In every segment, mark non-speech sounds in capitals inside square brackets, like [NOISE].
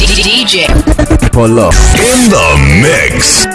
DJ. Pull up. In the mix.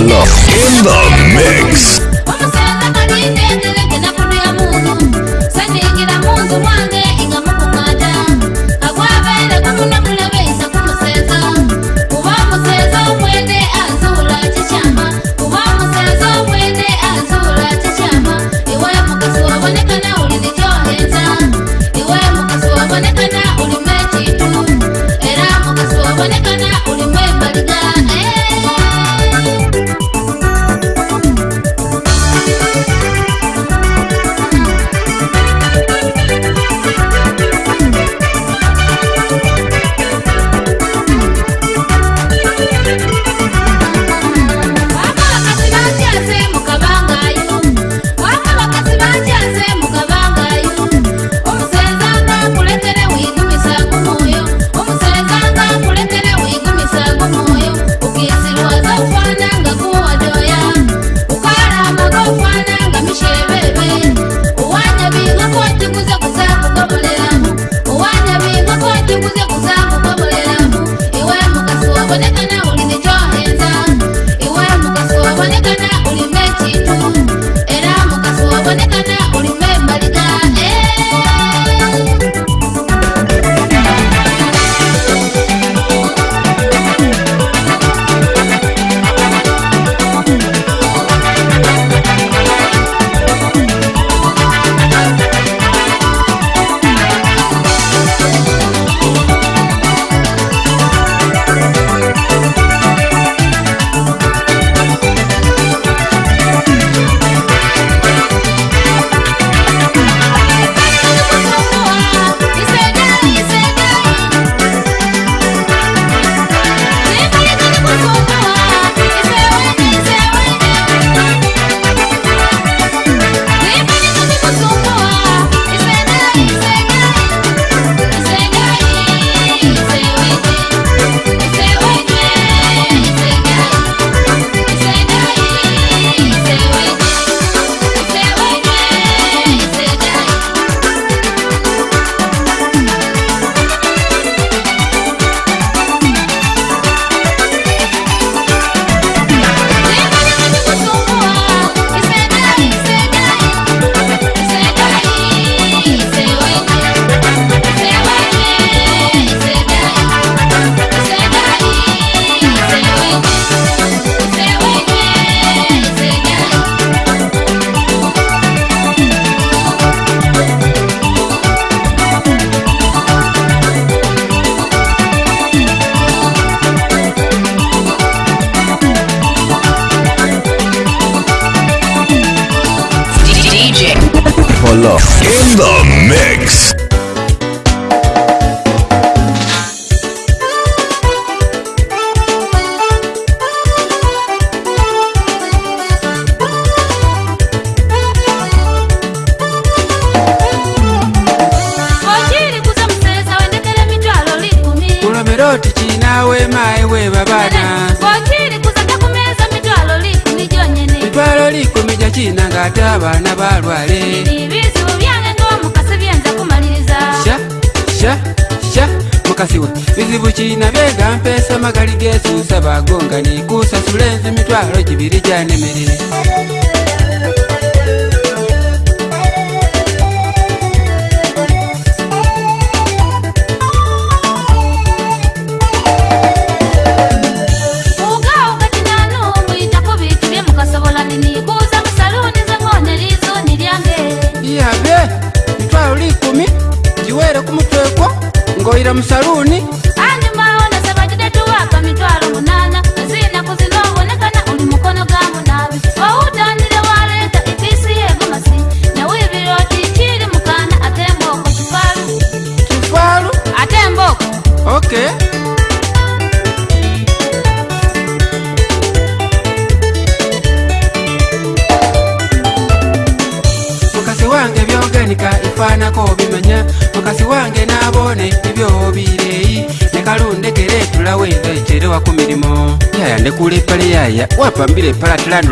in the mix.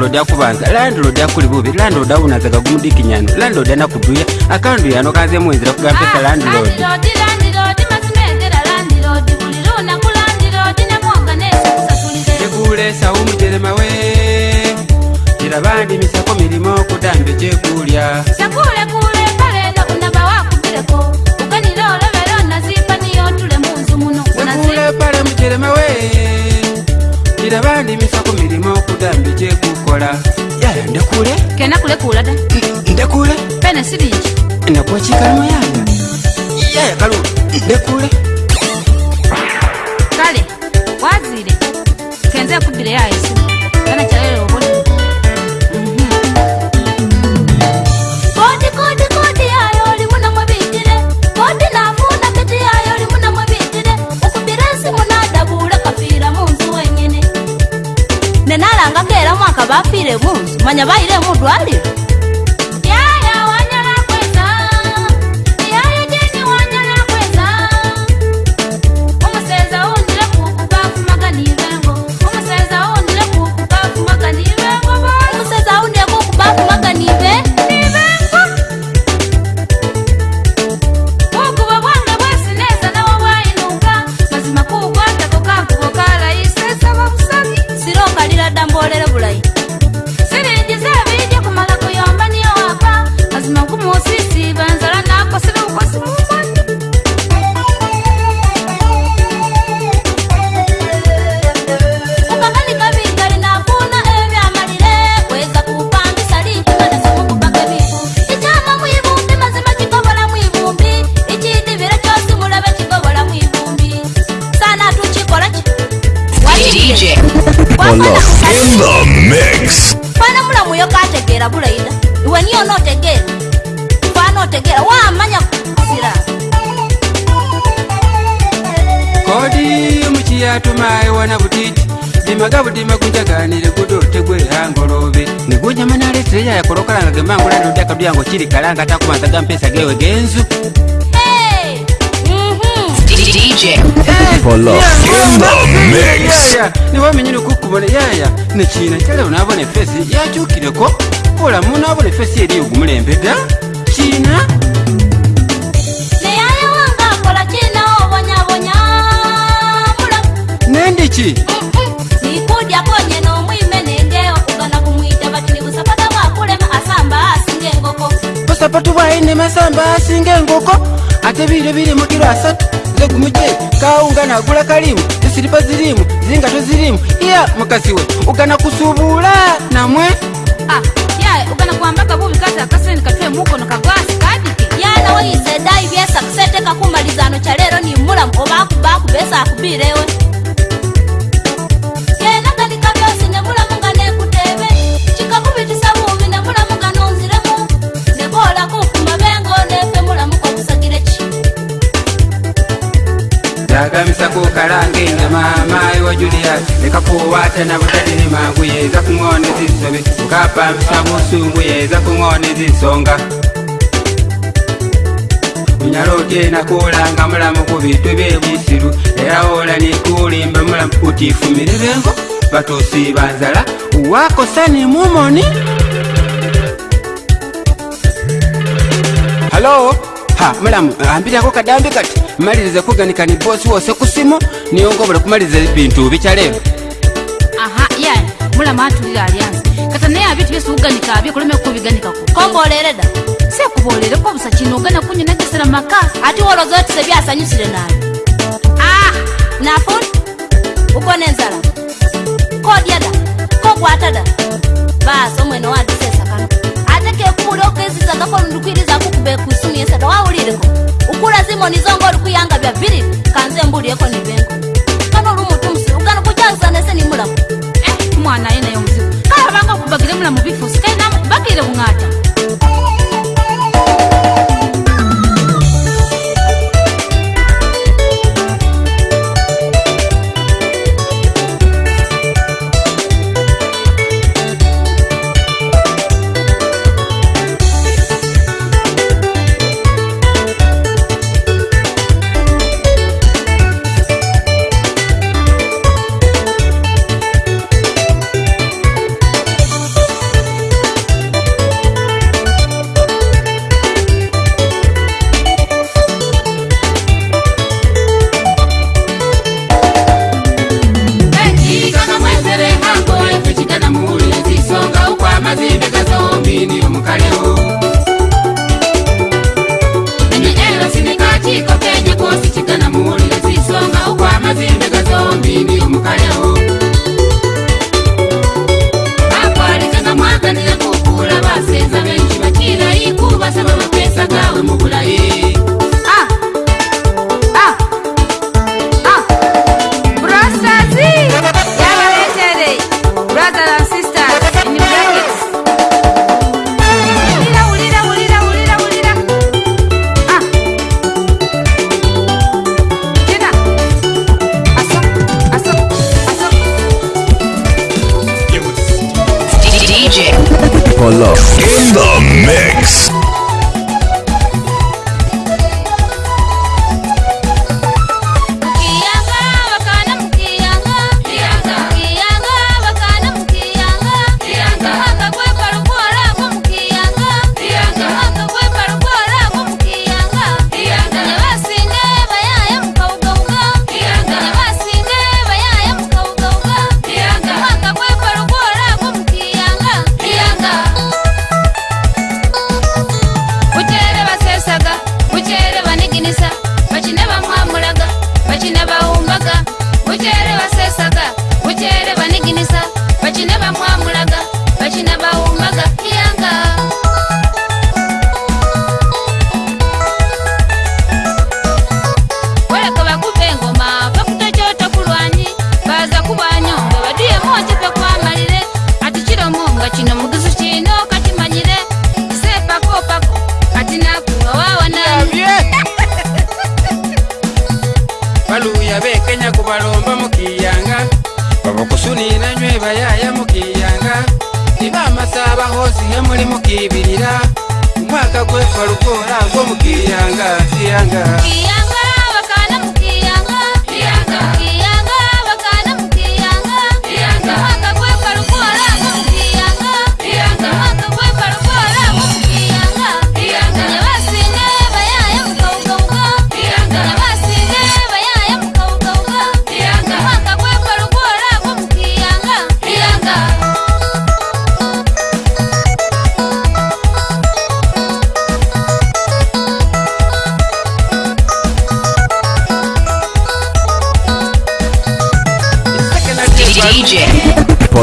landlord akubanza landlord akuli bubi landlord abunazaga gumudikinyano landlord anakuduya akandu yano kanze muwenzera kugampesa landlord abandi misako milimo kudambe cyekulya sakulekule kalenda unaba wakugireko uganile olobele onazipa niyo tule munzu muno sakule pale mucelemawe kira bandimisa ku mirimu okudambi gyekukola yaya ndekule kenakulekulada ndekule mm, pene sirinji nakuwa kikalamu yange yaya kalu ndekule kale wazire kenze kubire yayo isimu anakyayo bafire bunzu manya bayire mundwariro gaga budime kujaganile kudote gwe hangolobe nigunya manale treya yakolokalanga gemangula nonde akaduyango chili kalanga takumanza ga mpesa gewe genzu niwamenyile kukubona yaya nechina chalewo nabona efesi yachukileko olamu nabona efesi yeliyogumulembe da yeah, yeah. sapatu bwai nemasamba asinga engoko ate biro birimu kiro asatu zegumuje kaungana agula kalimu zisiripa zirimu zingato zirimu iya mukasi we ugana kusubula namwe ah, yeah, ugana kuamba kabubi kaza kasen katwe mukono kagwasi kadike yana weizedai vyesa kusetekakumalizano cha lero ni mulamu ovakubakubesa akubirewe yagamisa kukalanga enyama maayi wa julias nekakuwata nabutati ne mangu yeza kuŋoneza nsobe ukapambisa musungu yeza kuŋoneza nsonga unyalote nakulanga mulamu kubitu byebusiru era ola nekulimba mulamu kutifumirirengo batusi banzala wakosa ne mumoni halo ha mulamu ambirako kadambi kati malirize kuganika ni bosi wose kusimu niyongobole kumaliriza bintu bikyalero aha yaye mulama atulira alyansi kata naye abintu byesiuganika abyo kuleme kubiganikako kombolereda sekubolereko busa kino ogana kunyonagesera maka ati woloza otise byasanyusire naye ah nafuni uko nenzala kodyada kogwatada basi omwene wadisesakana ke kumuliwo kwezizagako ndikwirizaku kubeku isimu yesada waulireko ukula zimonizo ngo oli kuyanga bya bilili kanze mbulieko nibenko kanoli umutumusi ukanikucyazanese nimulako eh, mwana ina.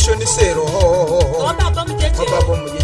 nemishoniseroobabomujeje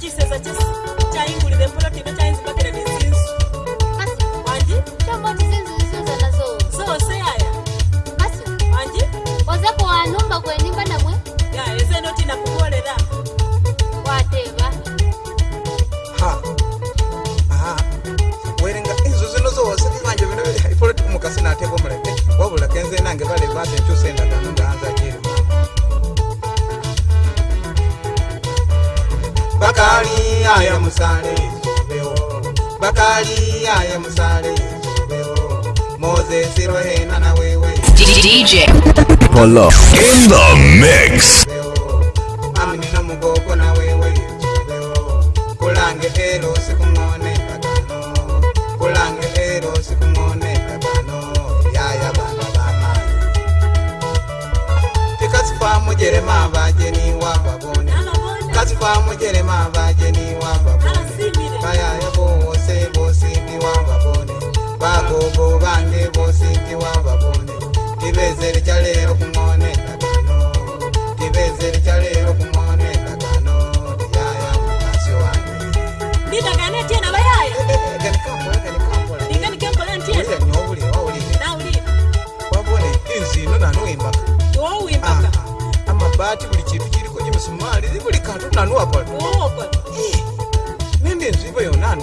chisesa chese chaingurire purotive chainzi bakere mizinzu anji chambotizinzuzizozanazo zose aya asi anji ozepo wanumba kwenimba namwe ya ese notina kukorera wateva ha werenga izvo zvinozowasiri vanje vinoveri haiporotive mukasinatevomurae wavula kenze nange vale vatenchusenda bakali aya musale zubeo bakali aya musale zubeo moses rohena na wewe dj polo in the mix amina mugogo na wewe zubeo kulange elo sikungone bakano kulange elo sikungone bakano yaya bana bana tikatsipa mujere mabajeni wa babone katsipa mujere mabajeni ubwo bandi bose ntiwababone ntibezere icyarero kumwone kagano ntibezere icyarero kumwone kagano ntiyaya mukasi wanjye ntibagane tena bayaye amabati buli chintu chiliko chimisumali ibuli kantu nanuwapa eh, nindinzivo yonanu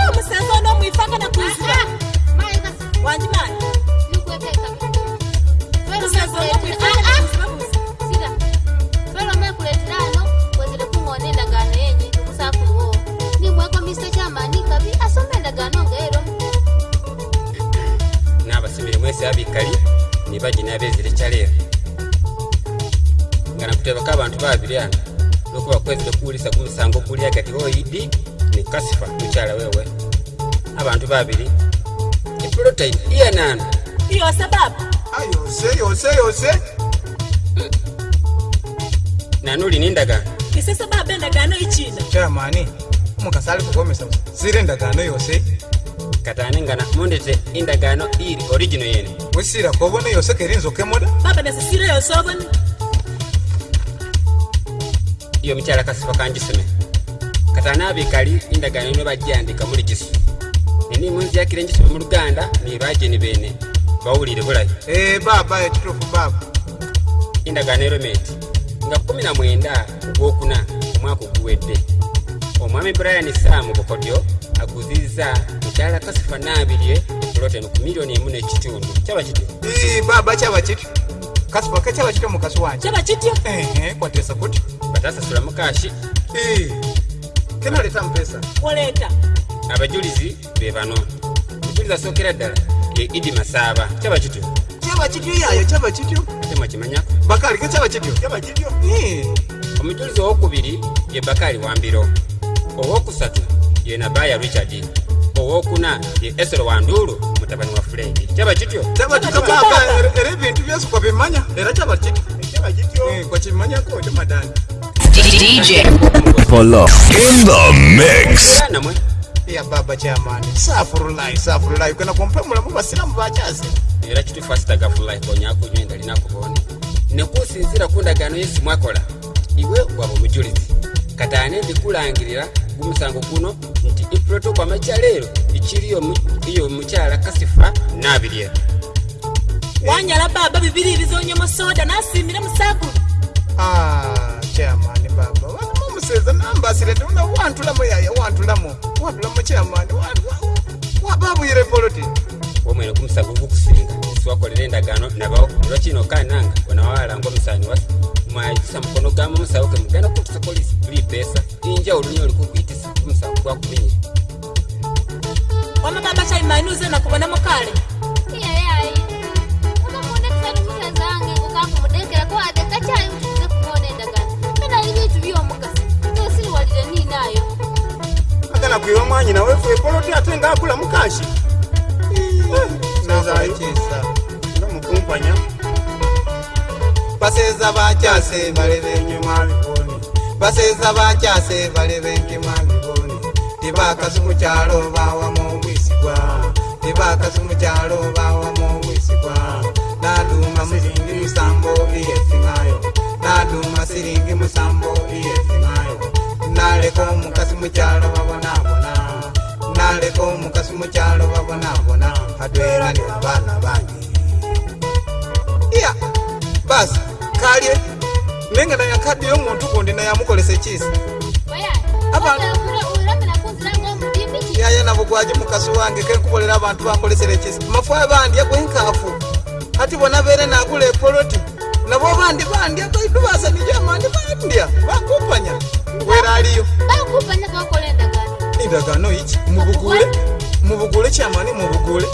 na baginaaba ezirikyaleero nga nakuteebako abantu babiri ano nokuba kwezi tekuwulisa gumusango guli agati oidi ne kasifa mukyala wewe abantu babiri eprotein iya nano yose baba yose yose yose nanuli nindagaano ise sababa endagaano ikiina kyamaani omukasi ali kukomesa sira endagaano yose katane ngana mundete indagano iri origino yene wisira kobona yoseke eri inzoka emoda baba nasisira yose obona iyo mukyala kasifa kangisome katane abikali indagano ino bajyandika muri kisu eni munzi yakile ngisome mu luganda ni bageni bene bawulire bulayi ee baba ekituufu baba indagano ero meti nga na 19 gwokuna omwaka oguwedde omwami brian samu bukodyo kuziza ddala kasifa nabirye kuloteno ku miliyoni emu nekitundu kyaba kity baba kyaba kity kasifa kakyaba kitya mukasi wange kyaba kitya kwatesa kuti batasasula mukashi kenaleta mupesa koleta abajulizi be bano omujuliza asookera ddala ye idi masaaba kyaba kityo kyaba kityo yayo kyaba kityo temwakimanyako bakaali kakyaba kityo kyaba kityo omujulizi owokubiri ye bakaali wambiro owokusatu ye nabaya richard owokuna ye esero wanduulu mutabani wa fulenki kyaba kityo era ebintu byose kwabimanya era kyaba kityo eh, kwakimanyako kyo madani DJ Polo in the mix. ya baba chamani Safuru safuru lai, lai. kumpa chazi. Nira chitu safurulayi safurulayi lai. Kwa nyaku bachazi era na konyako nyenda linakubona nekusinzira kundagano yesi mwakola iwe waba omujulizi kata ane ndikulangirira gumusango guno nti iproto kwamakya leero ekiriyo mukyala kasifa nabirye wanyala baba bibiri bizonye musoda nasimire musaguru chaman baba wanmomuseza nambasire tona wantulamo yaya wantulamo wantulamo chaman wababwire poloti omwene gumusango gukusinga twakolera endagaano nabawo lwakino kananga onawalanga omusaani wasu mwayisa mukono gama omusawo ge mugenda kukusa polisi injawulo nyo olikukwitisa omusawo gwakuminyira wamama bashali manuze nakubona mukale agala kwira omwanyi nawe fwe ate ngaakula mukashi bakyasemukumpanya baseza bakyase baleba enyuma bikoni baseza bakyase baleba enyuma bikoni tebakazi mukyalo bawamu obwisigwa tebakazi mukyalo bawamu obwisigwa naduma siringi musambo biyefimayo naduma siringi musambo biyefimayo naleka omukazi mukyalo babonabona kaleko mukasi mukyalo babonabona katwera ni abaana bange iya basi kalye nenga naya kadi yomuntu gundi nayamukolesa ekisa yaya nabo gwaje mukasi wange kekubolera abantu bankolesera ekisa mafu abandya gwenkafu hati bona bere nagula epoloti nabo bandi bandya gaidubasanijo amandi bandya bakumpanya wera aliyo bakumpanya bakola endagano endagaano iki mubugule mubugule kyamani mubugule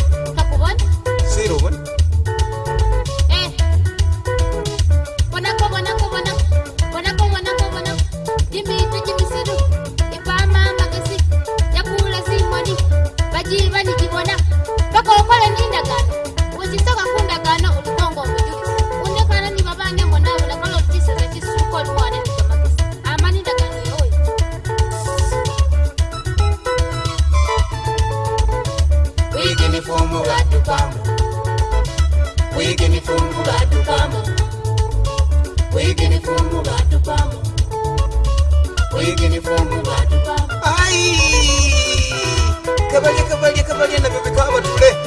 ai cavalha cavalha cavalha na vida cava tu lê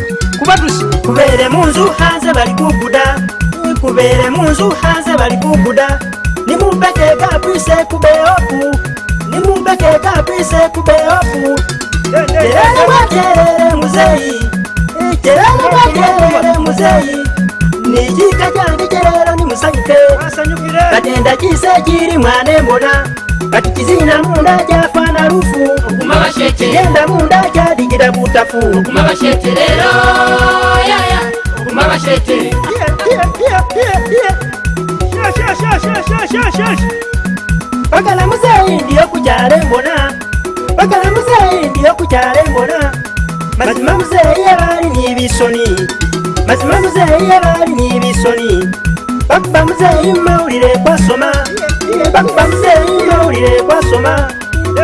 kubatusi kubere munzu hanze bali kubuda kubere munzu hanze bali kubuda nimumbeke gabwise kubeofu nimumbeke gabwise kubeofu kerere mwakerere muzeyi kerere mwakerere muzeyi nijika jange kerero nimusanyuke katenda kise kiri mwane mbona kati kizina munda jafa na rufu okuma basheche yenda munda kya dingira mutafu okuma basheche lero ya ya okuma basheche bagala musei ndiyo kucyare mbona bagala musei ndiyo kucyare mbona mazima musei yabari n'ibisoni mazima musei yabari n'ibisoni bakuba musei mawurire kwasoma bakuba musei mawurire kwasoma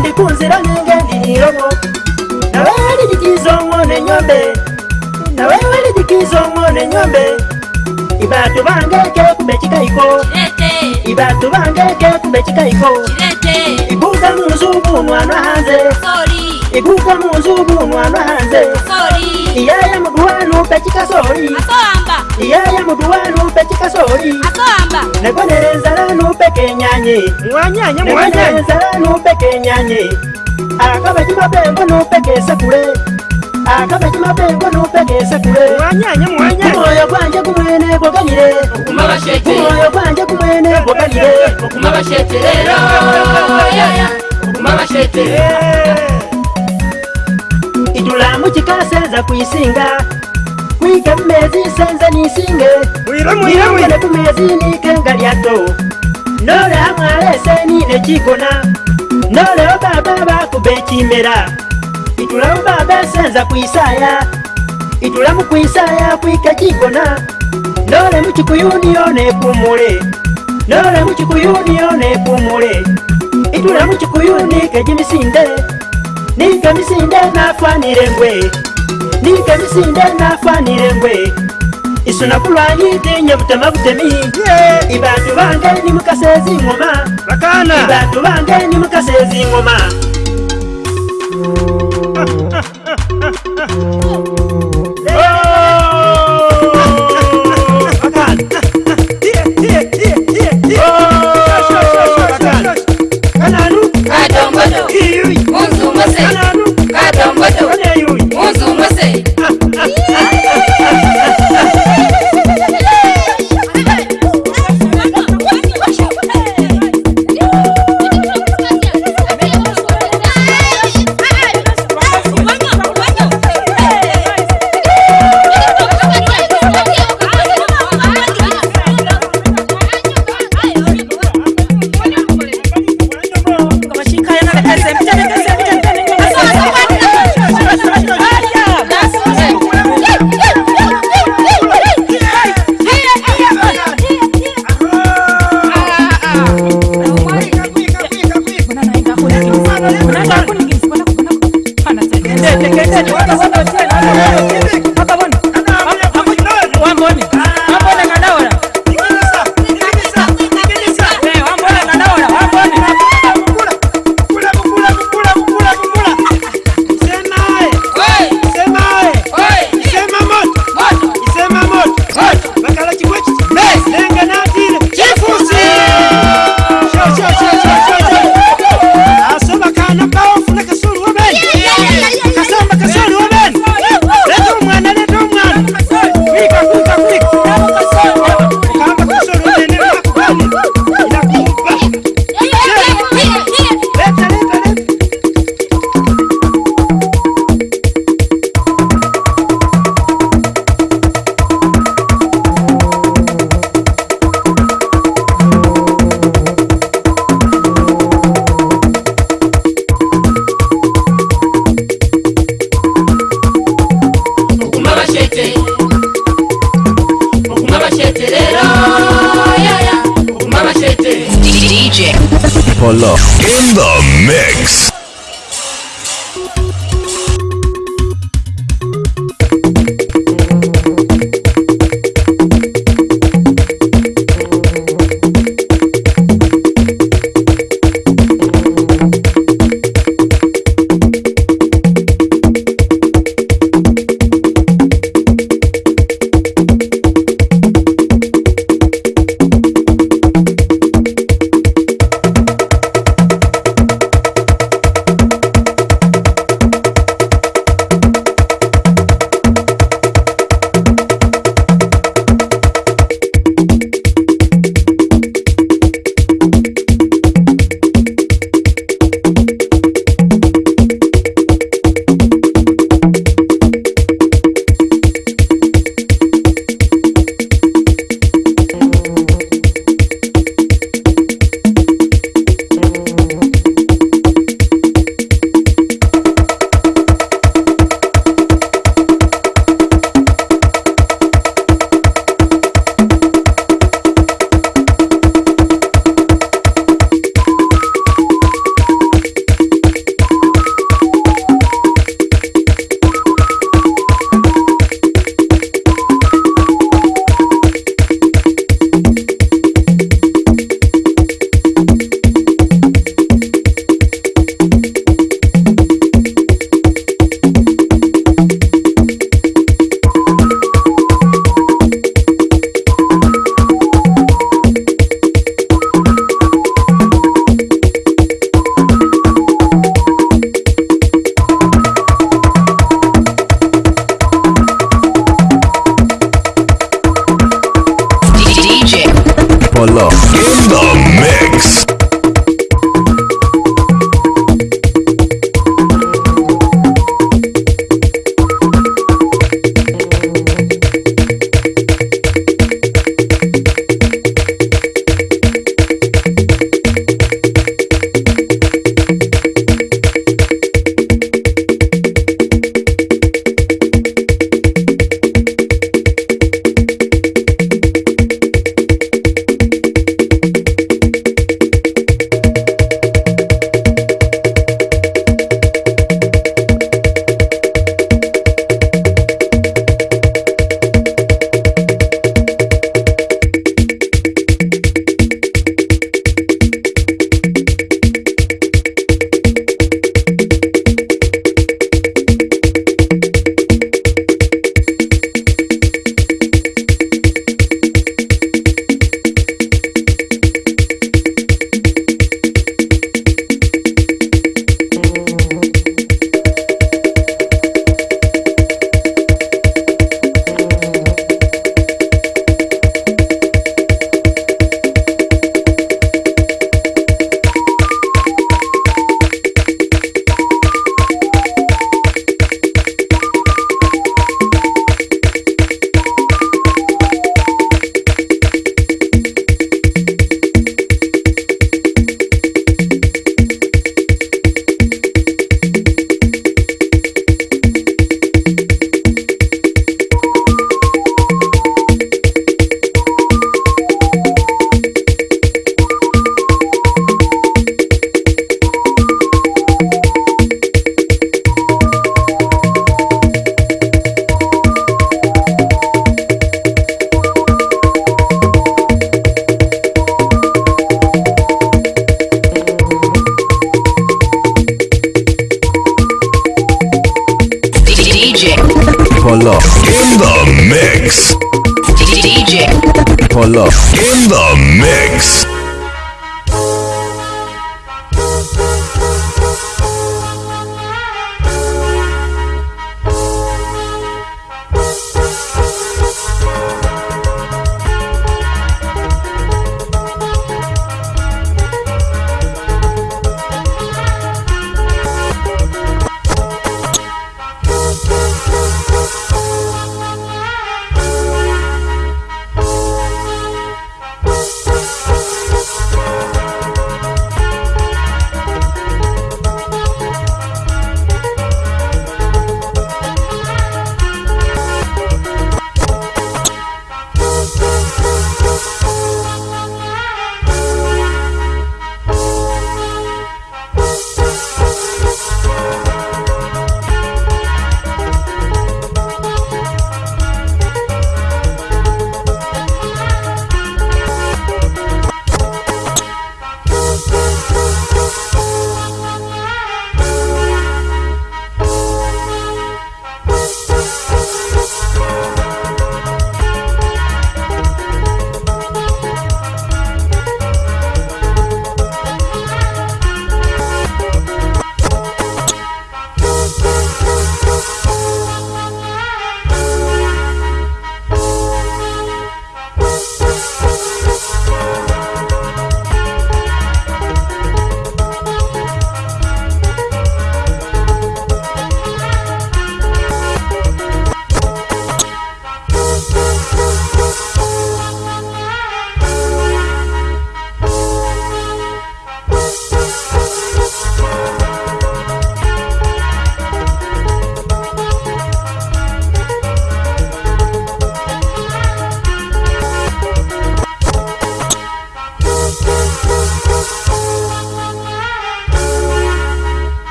ndi kunzira ngenge ndiyirobo nawe walidikizo ngone nyombe nawe walidikizo ngone nyombe ibatu bange ke kumechika iko ibatu bange ke kumechika iko ibuza muzungu mwana hanze sorry ikuka munzu munwa lwanze iyaya mudu wanu pechikasori iyaya mudu wanu pechikasori nekonerenzalanu pekenyanye mwanyanyemwanyaenzalanu pekenyanye akava chimapengo nu pekesakule akava chimapengo nu pekesakule mwanyanyemwanyaumoyo kwanje kumwene kwakanyire umoyo kwanje kumwene kwakanyire okuma bashete ero okuma bashete tulamu kikaseeza kwisinga mwike mumeezi nsenze niisinge nirongere ku meezi niike nga lyato noolewa mwaleese niine kikona noolewo baaba baakuba ekimera itulamu baaba ensenza kwisaaya itulamu kwisaaya kwike kikona noolemu kikuyuniyo neekumule noolemu kikuyuniyo neekumule itulamu kikuyunike gimisinde nike misinde nafanire ngwe nike misinde nafanire ngwe isu nakulwanyite nyabutema butemi ibantu bange nimukasezi ngoma bakana ibantu bange nimukasezi ngoma [LAUGHS] say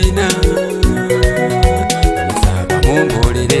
tina musaka mumbulire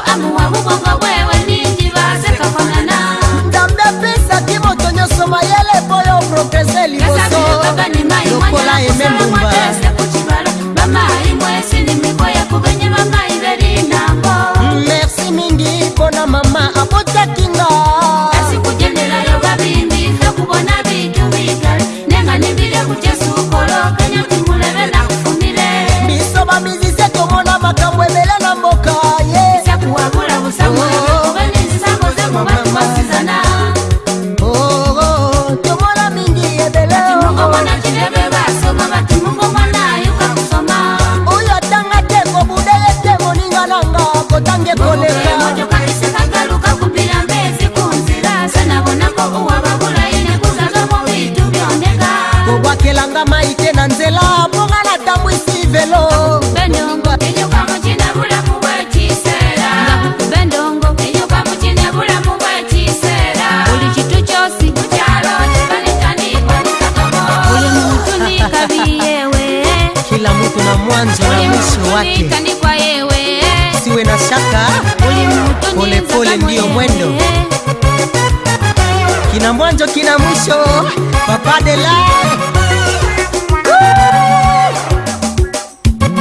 pas de lai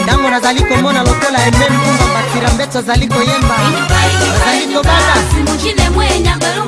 ntango nazali komona lokola ememe mpumba bakira mbeto azali koyemba azali kobata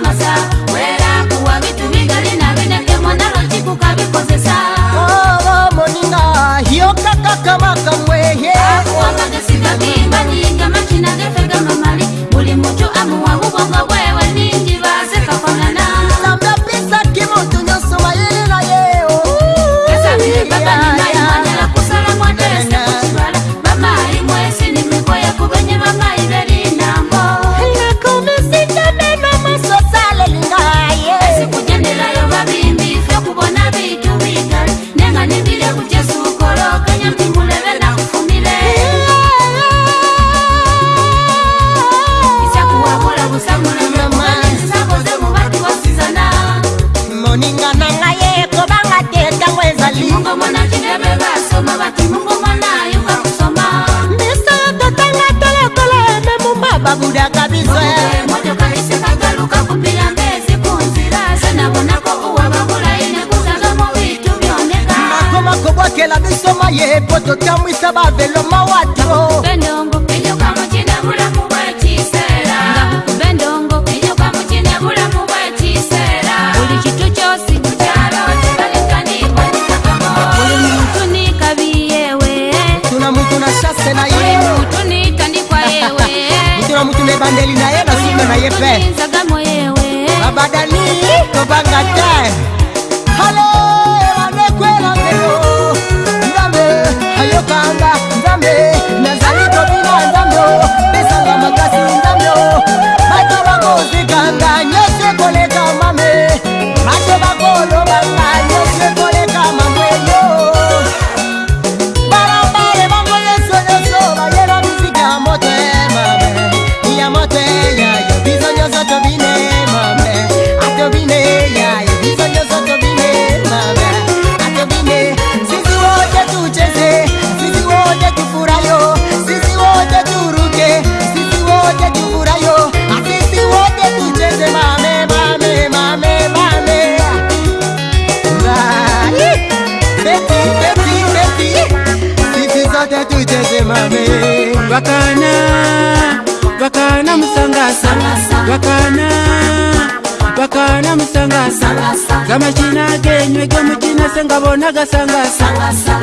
ntagasangasa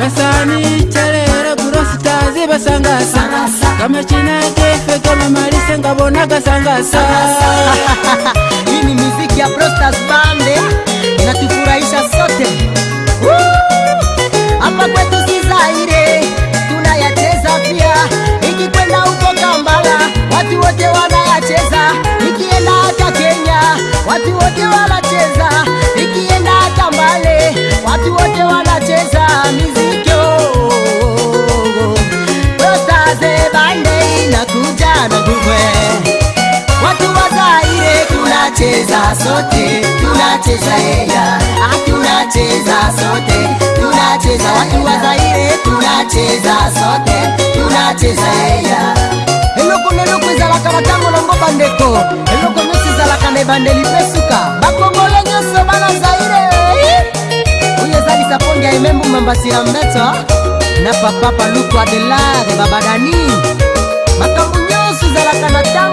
basani calera gurositazi basangasa kamachina kefe kamamalise ngabona gasangasa [LAUGHS] hii ni muziki ya Prostas Bande eh? inatufurahisha sote hapa kwetu si Zaire pia, ikikwenda huko Kampala watu wote wana shangwe watu wa Zaire tunacheza sote tunacheza yeya ah, tunacheza sote tunacheza watu wa Zaire tunacheza sote tunacheza yeya eloko neloko ezalaka na ntango nango bandeko eloko nyonso ezalaka na ebandeli mpe suka bakongole nyonso bana zaire oyo ezalisa pongi ya emembu mambasi ya mbeto na papa paluku adelare babadani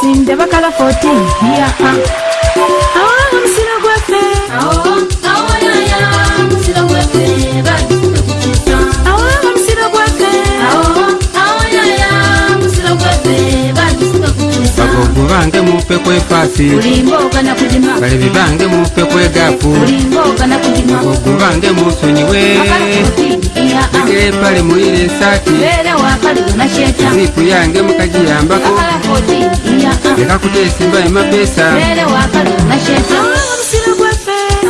sinde bakala 14 hiya yeah, uh. kwekwafi balevi bange mufe kwegafu bagogu bange musonyiwe ege pale muyile esati zipu yange mukajiyambako leka kutesimba emapesa Oh, I'm still a boyfriend. Oh,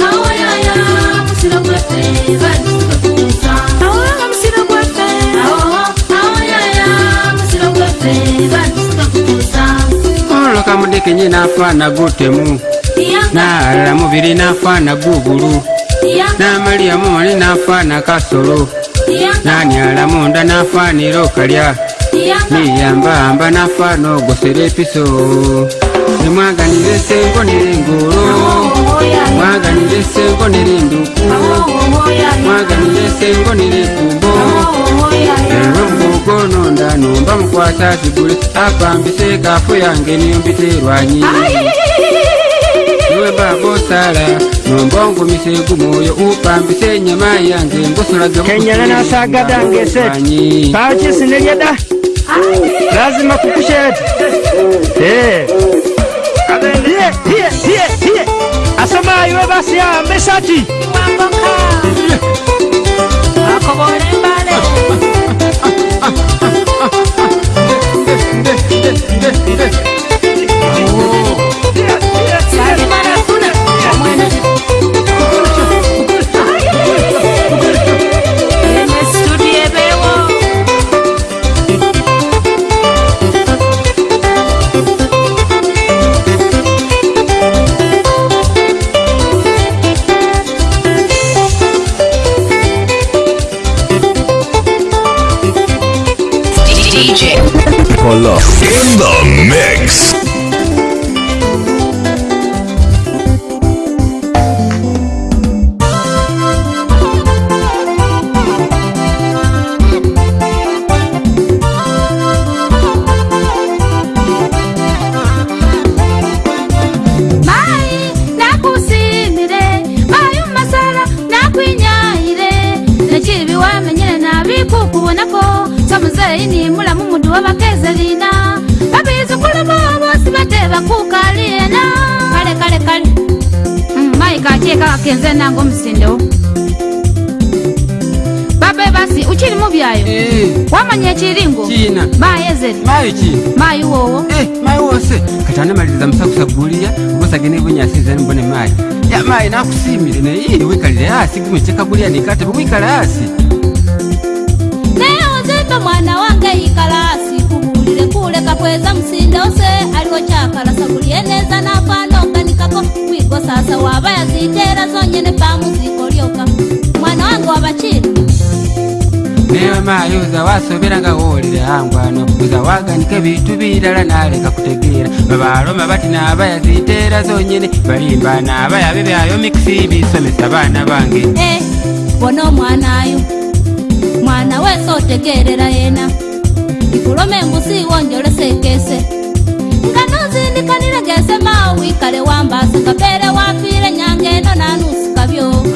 oh, yeah, yeah. I'm still a boyfriend. akalo kamudekenye nafaana gutemu naalala mubiri nafana gugulu namaliya mali nafana kasolo naniala munda nafaanira okalya niyambahamba nafaana gosele piso nemwaganira esengo nerengoro mwaganira esengo nerenduku mwaganira esengo nerekumbo ewemugononda nomba mukwata zigule apambise kafu yange nembiterwanyi webabosala nomba ongumise gumwoyo upambise enyama yange ngusulagekenyalanasagadangesetanyi pakisinelyeda lazima kukusheta eh. Yeah, yeah, yeah, yeah. Asoma iwe basi ya meshati. Mamboka. Akobore mbale. Love in the mix. bakulu bobosi bateba kukalina kale kale kale mmaika mm, akyeka kakenze nanga omusindo babe basi ukiri mubyayo eh. wamanya ekiringo mayezere mayi wowo eh, mayi wose katana maliriza musakusaguliya ubosagenebonyasizanmbone mayi ya mayi nakusimire naye wikalire hasi gumekyekaguliya nikatebe wikala hasi neozeto mwana wange ikala kuleka kweza msinda ose aliho chakalasagulie neza napandonganikako kwigo sasa wabayazijera zonyene pamuzikolyoka mwana wange wabachina niyo mayi uza wasoberanga wolile hangwano uza waganika bitu bilala naleka kutegera babaloma bati nabayazitera zonyene balimba nabayabe byayo mikisi bisomesa bana bange hey, eh, bona omwana yo mwana wese otegerera yena ulome mbusi wonjole sekese nganuzindikanile gese ma wikale wambasa kapele wapile nyange eno nanusu kavyo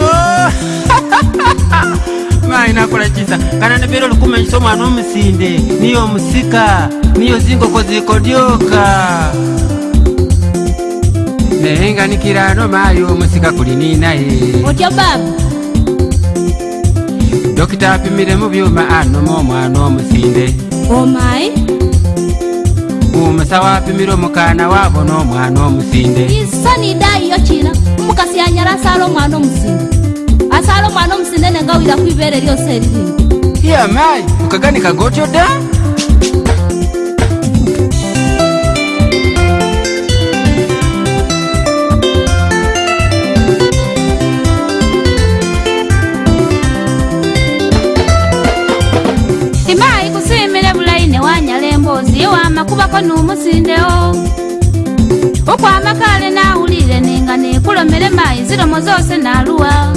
[LAUGHS] mainakola chisa kananibile lukumenyisa omwana omusinde niyo musika niyo zingoko zikodyoka nehinganikilano mayo musika kulini naye otyo baba dokita apimile mubyuma anomo omwana omusinde omai umusa wapimire omukana wabona omwana omusinde isani dai yokina umukasi yanyara asala omwana omusinde asala omwana omusinde nenga wira kwibere lyose eririni iamai ukaganika gotyo da yeah, nakubako n'omusindewo okwamakale nawulire ninga nekulomere mayi ziromozose naluwa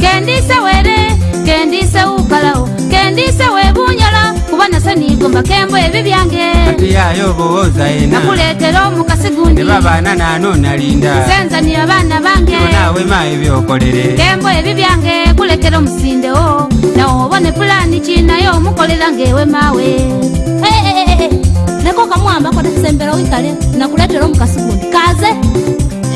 kendise were kendise wukalawo kendise webunyola kuba nase nigomba kembo ebi byange atiyayo obowooza ena nakuletera omukasi gundi babaana nano nalinda senzani abaana bange nawe mayi byokolere kembo ebi byange kuletera omusindewo nawe obone pulani kinayo omukolera ngaewe mawe tonga mwambako takusembera wikale nakuletera omukasi gundi kaze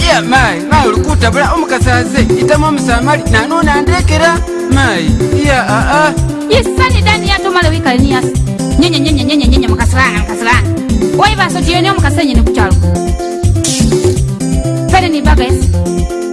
ye mai mayi olikutabula omukasi aze itamu omusamali nanona ndekera mayi ah, ah. ya aa isani dani yatomale wikale niyasi nyenyenyenyenyenyenyenye mukasilana mukasilana waibasa otiyeni omukasi enyene kukyalo pene nibaga esi